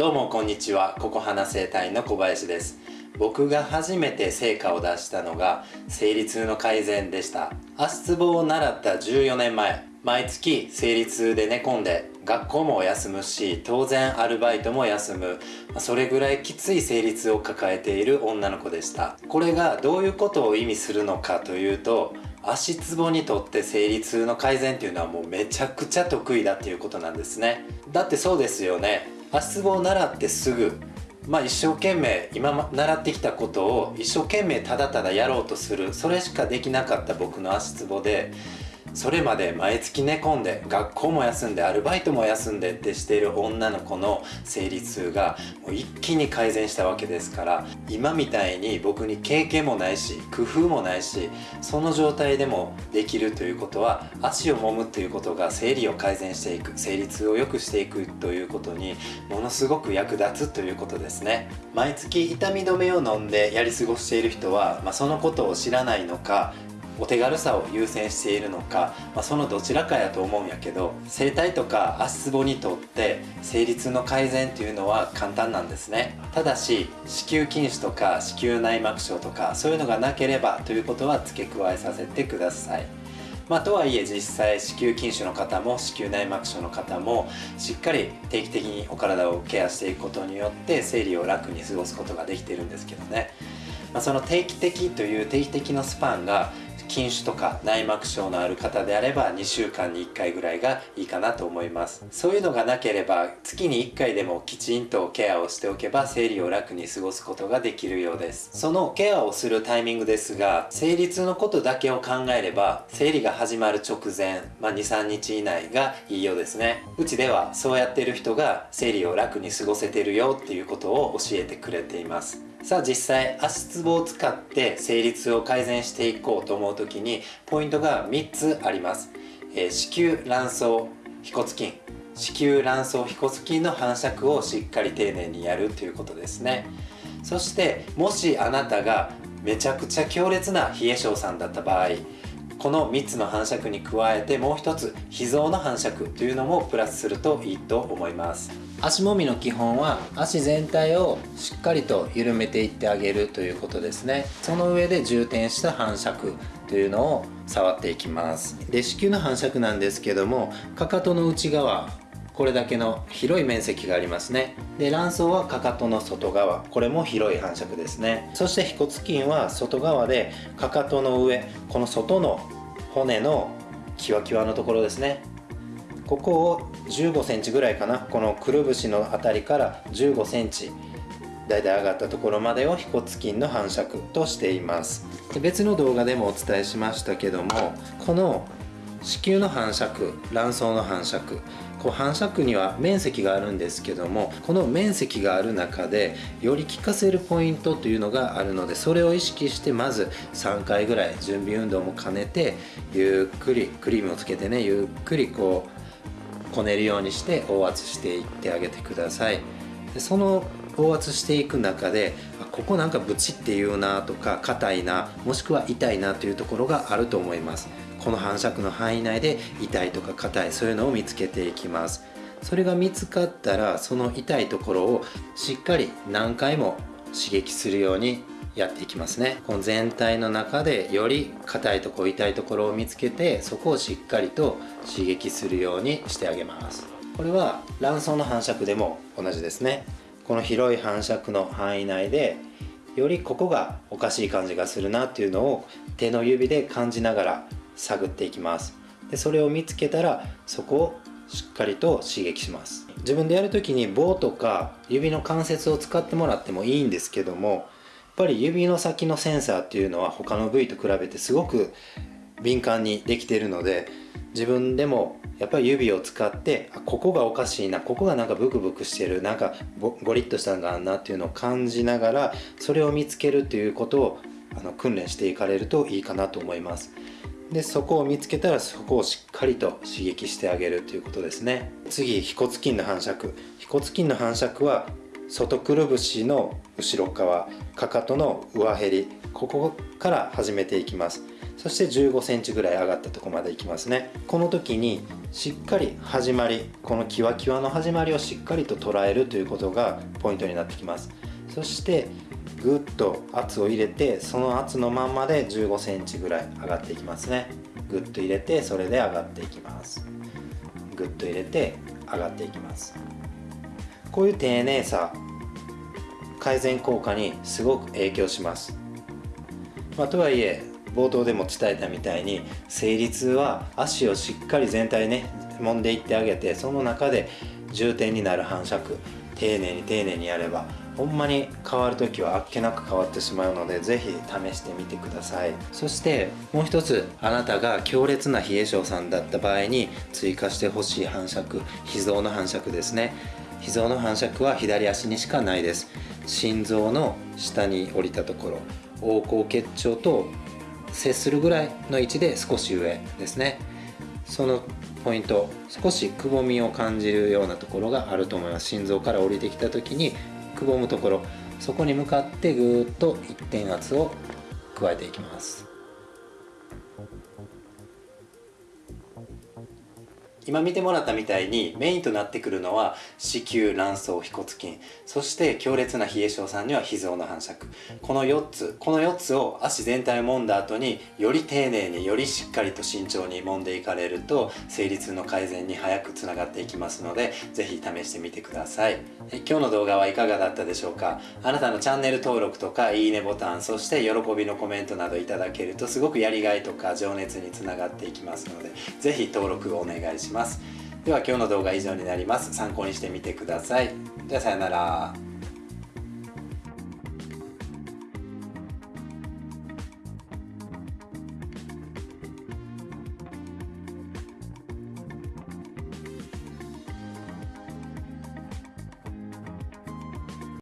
どうもこんにちは。ここ花生態の小林です。僕が初めて成果を出したのが生理痛の改善でした。足つぼを習った14年前。毎月生理痛で寝込んで学校も休むし当然アルバイトも休む。それぐらいきつい生理痛を抱えている女の子でした。これがどういうことを意味するのかというと足つぼにとって生理痛の改善っていうのはもうめちゃくちゃ得意だっていうことなんですね。だってそうですよね。足つぼを習ってすぐまあ一生懸命今習ってきたことを一生懸命ただただやろうとする。それしかできなかった僕の足つぼでそれまで毎月寝込んで学校も休んでアルバイトも休んでってしている女の子の生理痛がもう一気に改善したわけですから今みたいに僕に経験もないし工夫もないしその状態でもできるということは足を揉むということが生理を改善していく生理痛を良くしていくということにものすごく役立つということですね。毎月痛み止めを飲んでやり過ごしている人は、まあ、そのことを知らないのかお手軽さを優先しているのか、まあ、そのどちらかやと思うんやけど整体とか足つぼにとって生理痛の改善っていうのは簡単なんですね。ただし子宮筋腫とか子宮内膜症とかそういうのがなければということは付け加えさせてください。まあ、とはいえ実際子宮筋腫の方も子宮内膜症の方もしっかり定期的にお体をケアしていくことによって生理を楽に過ごすことができているんですけどね、まあ、その定期的という定期的のスパンが筋腫とか内膜症のある方であれば2週間に1回ぐらいがいいかなと思います。そういうのがなければ月に1回でもきちんとケアをしておけば生理を楽に過ごすことができるようです。そのケアをするタイミングですが生理痛のことだけを考えれば生理が始まる直前、まあ、23日以内がいいようですね。うちではそうやってる人が生理を楽に過ごせてるよっていうことを教えてくれています。さあ実際足つぼを使って生理痛を改善していこうと思う時にポイントが3つあります、えー、子宮卵巣腓骨筋。子宮卵巣腓骨筋の反射をしっかり丁寧にやるということですね。そしてもしあなたがめちゃくちゃ強烈な冷え性さんだった場合この3つの反射区に加えてもう一つ脾臓の反射区というのもプラスするといいと思います。足もみの基本は足全体をしっかりと緩めていってあげるということですね。その上で充填した反射区というのを触っていきます。で子宮の反射区なんですけどもかかとの内側これだけの広い面積がありますね。で卵巣はかかとの外側これも広い反射区ですね。そして腓骨筋は外側でかかとの上この外の骨のキワキワのところですね。ここを15センチぐらいかな。このくるぶしの辺りから15センチだいたい上がったところまでを腓骨筋の反射区としています。で別の動画でもお伝えしましたけどもこの子宮の反射区卵巣の反射区こう反射区には面積があるんですけどもこの面積がある中でより効かせるポイントというのがあるのでそれを意識してまず3回ぐらい準備運動も兼ねてゆっくりクリームをつけてねゆっくりこうこねるようにして応圧していってあげてください。でその高圧していく中でここなんかブチっていうなとか硬いなもしくは痛いなというところがあると思います。この反射区の範囲内で痛いとか硬いそういうのを見つけていきます。それが見つかったらその痛いところをしっかり何回も刺激するようにやっていきますね。この全体の中でより硬いとこ痛いところを見つけてそこをしっかりと刺激するようにしてあげます。これは卵巣の反射区でも同じですね。この広い反射区の範囲内でよりここがおかしい感じがするなっていうのを手の指で感じながら探っていきます。でそれを見つけたらそこをしっかりと刺激します。自分でやる時に棒とか指の関節を使ってもらってもいいんですけどもぱり指の先のセンサーっていうのは他の部位と比べてすごく敏感にできているので自分でもやっぱり指を使ってあここがおかしいなここがなんかブクブクしてるなんかゴリッとしたのがあるなっていうのを感じながらそれを見つけるということをあの訓練していかれるといいかなと思います。でそこを見つけたらそこをしっかりと刺激してあげるということですね。次腓骨筋の反射腓骨筋の反射は外くるぶしの後ろ側かかとの上へりここから始めていきます。そして1 5センチぐらい上がったとこまでいきますね。この時にしっかり始まりこのキワキワの始まりをしっかりと捉えるということがポイントになってきます。そしてぐっと圧を入れてその圧のまんまで1 5センチぐらい上がっていきますね。ぐっと入れてそれで上がっていきます。ぐっと入れて上がっていきます。こういう丁寧さ改善効果にすごく影響します、まあ、とはいえ冒頭でも伝えたみたいに生理痛は足をしっかり全体ね揉んでいってあげてその中で重点になる反射区丁寧に丁寧にやればほんまに変わる時はあっけなく変わってしまうので是非試してみてください。そしてもう一つあなたが強烈な冷え性さんだった場合に追加してほしい反射区脾臓の反射区ですね。脾臓の反射区は左足にしかないです。心臓の下に降りたところ横行結腸と接するぐらいの位置で少し上ですね。そのポイント少しくぼみを感じるようなところがあると思います。心臓から降りてきた時にくぼむところそこに向かってぐーっと一点圧を加えていきます。今見てもらったみたいにメインとなってくるのは子宮卵巣腓骨筋。そして強烈な冷え性さんには脾臓の反射区。この4つこの4つを足全体を揉んだ後により丁寧によりしっかりと慎重に揉んでいかれると生理痛の改善に早くつながっていきますので是非試してみてください。え今日の動画はいかがだったでしょうか？あなたのチャンネル登録とかいいねボタンそして喜びのコメントなどいただけるとすごくやりがいとか情熱につながっていきますので是非登録お願いします。では今日の動画は以上になります。参考にしてみてください。ではさよなら。